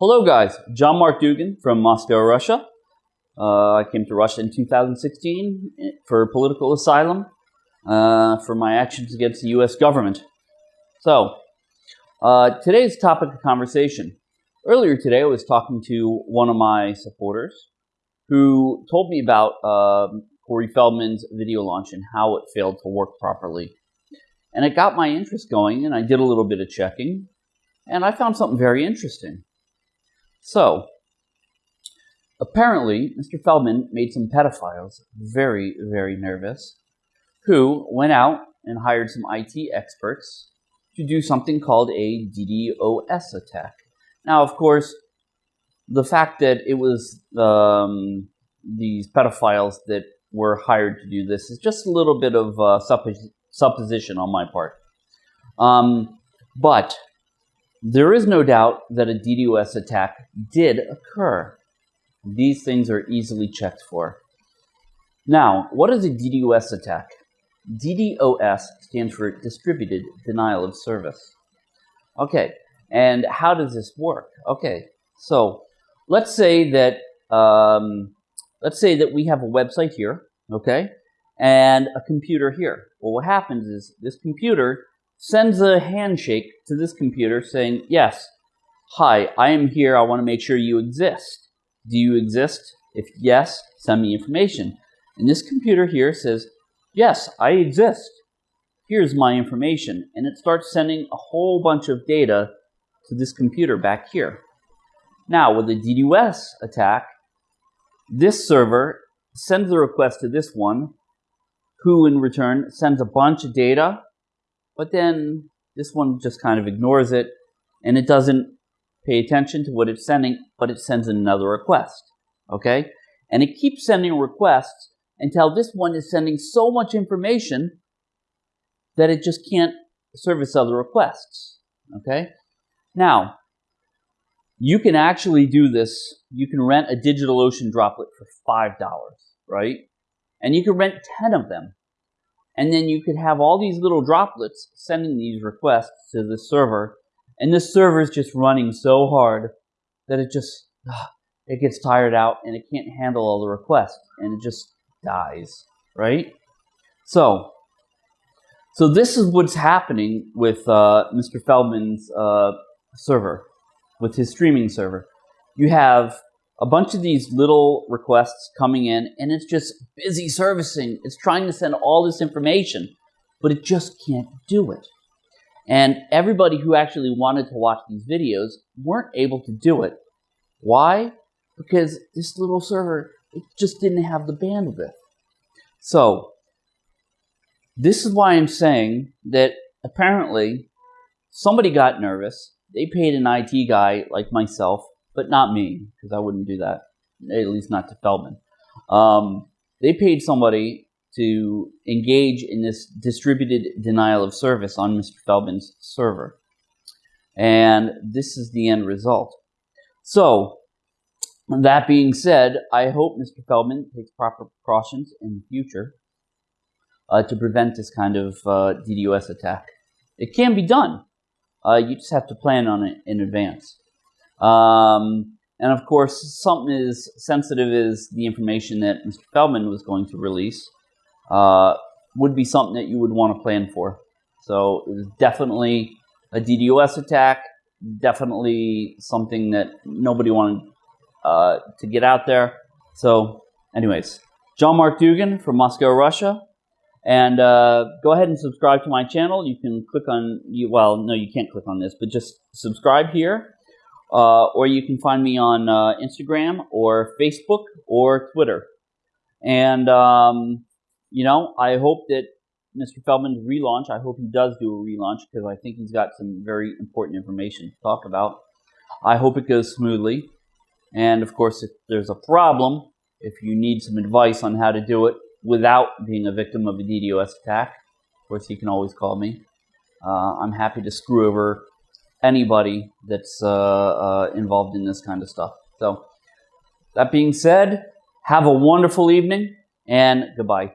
Hello, guys. John Mark Dougan from Moscow, Russia. Uh, I came to Russia in 2016 for political asylum uh, for my actions against the U.S. government. So, uh, today's topic of conversation. Earlier today, I was talking to one of my supporters who told me about um, Corey Feldman's video launch and how it failed to work properly. And it got my interest going, and I did a little bit of checking, and I found something very interesting. So, apparently, Mr. Feldman made some pedophiles very, very nervous, who went out and hired some IT experts to do something called a DDoS attack. Now, of course, the fact that it was um, these pedophiles that were hired to do this is just a little bit of uh, suppos supposition on my part. Um, but there is no doubt that a DDoS attack did occur. These things are easily checked for. Now, what is a DDoS attack? DDoS stands for Distributed Denial of Service. Okay, and how does this work? Okay, so let's say that um, let's say that we have a website here, okay, and a computer here. Well, what happens is this computer sends a handshake to this computer saying, yes, hi, I am here. I want to make sure you exist. Do you exist? If yes, send me information. And this computer here says, yes, I exist. Here's my information. And it starts sending a whole bunch of data to this computer back here. Now, with a DDoS attack, this server sends a request to this one, who in return sends a bunch of data, but then this one just kind of ignores it, and it doesn't pay attention to what it's sending, but it sends another request, okay? And it keeps sending requests until this one is sending so much information that it just can't service other requests, okay? Now, you can actually do this. You can rent a DigitalOcean droplet for $5, right? And you can rent 10 of them. And then you could have all these little droplets sending these requests to the server. And this server is just running so hard that it just, it gets tired out and it can't handle all the requests. And it just dies, right? So, so this is what's happening with uh, Mr. Feldman's uh, server, with his streaming server. You have a bunch of these little requests coming in, and it's just busy servicing. It's trying to send all this information, but it just can't do it. And everybody who actually wanted to watch these videos weren't able to do it. Why? Because this little server, it just didn't have the bandwidth. So, this is why I'm saying that apparently somebody got nervous. They paid an IT guy like myself but not me, because I wouldn't do that, at least not to Feldman. Um, they paid somebody to engage in this distributed denial of service on Mr. Feldman's server. And this is the end result. So, that being said, I hope Mr. Feldman takes proper precautions in the future uh, to prevent this kind of uh, DDoS attack. It can be done. Uh, you just have to plan on it in advance. Um, and of course, something as sensitive as the information that Mr. Feldman was going to release uh, would be something that you would want to plan for. So it was definitely a DDoS attack, definitely something that nobody wanted uh, to get out there. So anyways, John Mark Dougan from Moscow, Russia. And uh, go ahead and subscribe to my channel. You can click on, you. well, no, you can't click on this, but just subscribe here uh, or you can find me on uh, Instagram or Facebook or Twitter. And, um, you know, I hope that Mr. Feldman's relaunch, I hope he does do a relaunch because I think he's got some very important information to talk about. I hope it goes smoothly. And of course, if there's a problem, if you need some advice on how to do it without being a victim of a DDoS attack, of course, you can always call me. Uh, I'm happy to screw over anybody that's uh, uh, involved in this kind of stuff. So, that being said, have a wonderful evening and goodbye.